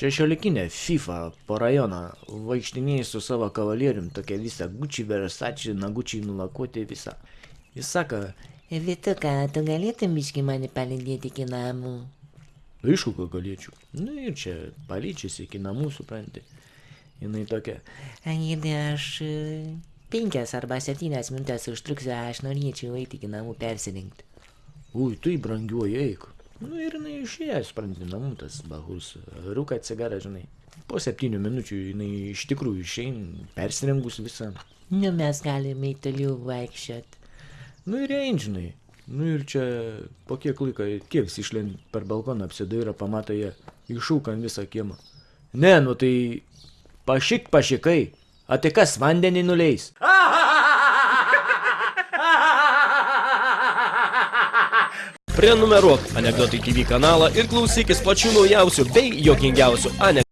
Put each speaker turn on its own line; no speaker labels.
šešiolikinė FIFA po rajoną vaikštinėji su savo kavalierium, tokia visa gučiai, versačiai, nagučiai nulakuoti visą. Jis sako,
Vituka, tu galėtum biški mane palidėti iki namų?
aišku, ką galėčiau. Nu ir čia palyčiasi iki namų, supranti. Jinai tokia,
Aidė, aš e, penkias arba septynias minutės užtruksiu, aš norėčiau eiti iki namų persirinkti.
ui, tai brangiuoji eik. Nu ir jinai išėjo, supranti, namų tas bahus, rūka cigarą, žinai. Po septynių minučių jinai iš tikrųjų išeina, persirengus visą.
Nu, mes galime į toliau vaikščiot.
Nu ir ein, žinai. Nu ir čia po kiek laiko, kiek išlend per balkoną apsidairo, pamato jie iššūkant visą kiemą. Ne, nu tai pašik pašikai, o tai kas vandenį nuleis?
Prenumeruok Anekdotai TV kanalą ir klausykis pačių naujausių bei jokingiausių anekdotų.